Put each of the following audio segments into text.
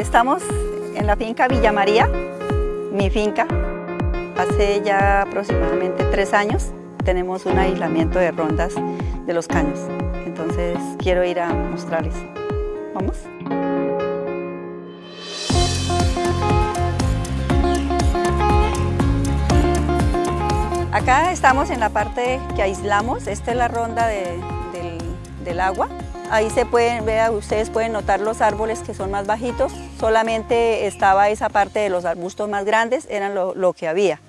Estamos en la finca Villa María, mi finca. Hace ya aproximadamente tres años tenemos un aislamiento de rondas de los caños. Entonces quiero ir a mostrarles. ¿Vamos? Acá estamos en la parte que aislamos, esta es la ronda del, del agua. Ahí se pueden, ver, ustedes pueden notar los árboles que son más bajitos, solamente estaba esa parte de los arbustos más grandes, eran lo, lo que había.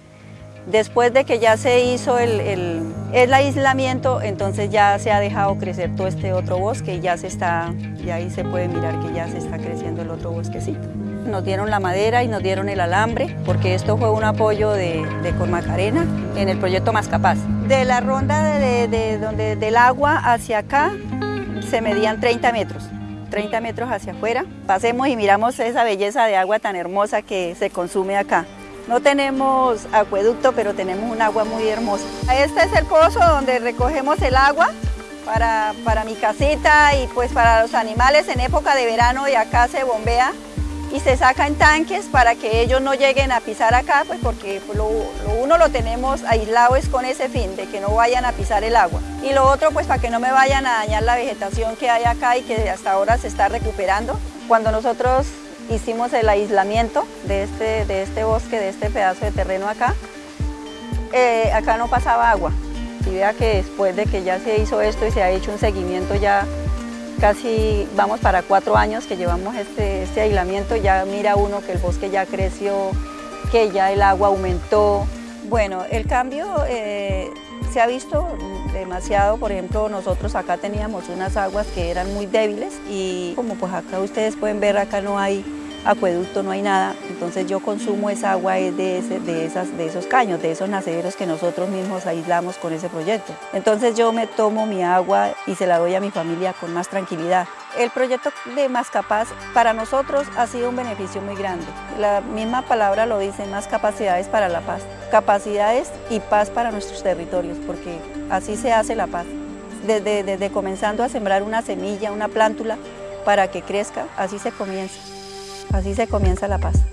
Después de que ya se hizo el, el, el, aislamiento, entonces ya se ha dejado crecer todo este otro bosque y ya se está, y ahí se puede mirar que ya se está creciendo el otro bosquecito. Nos dieron la madera y nos dieron el alambre, porque esto fue un apoyo de, de Cormacarena en el proyecto Más Capaz. De la ronda de, de, donde, del agua hacia acá se medían 30 metros. 30 metros hacia afuera. Pasemos y miramos esa belleza de agua tan hermosa que se consume acá. No tenemos acueducto, pero tenemos un agua muy hermosa. Este es el pozo donde recogemos el agua para, para mi casita y pues para los animales en época de verano y acá se bombea y se saca en tanques para que ellos no lleguen a pisar acá, pues porque lo, uno lo tenemos aislado es con ese fin, de que no vayan a pisar el agua. Y lo otro, pues para que no me vayan a dañar la vegetación que hay acá y que hasta ahora se está recuperando. Cuando nosotros hicimos el aislamiento de este, de este bosque, de este pedazo de terreno acá, eh, acá no pasaba agua. Y vea que después de que ya se hizo esto y se ha hecho un seguimiento ya casi vamos para cuatro años que llevamos este, este aislamiento, ya mira uno que el bosque ya creció, que ya el agua aumentó. Bueno, el cambio eh, se ha visto demasiado, por ejemplo, nosotros acá teníamos unas aguas que eran muy débiles y como pues acá ustedes pueden ver, acá no hay acueducto, no hay nada, entonces yo consumo esa agua de, ese, de, esas, de esos caños, de esos nacederos que nosotros mismos aislamos con ese proyecto. Entonces yo me tomo mi agua y se la doy a mi familia con más tranquilidad. El proyecto de Más Capaz para nosotros ha sido un beneficio muy grande. La misma palabra lo dice, más capacidades para la paz. Capacidades y paz para nuestros territorios, porque así se hace la paz. Desde, desde comenzando a sembrar una semilla, una plántula, para que crezca, así se comienza. Así se comienza la paz.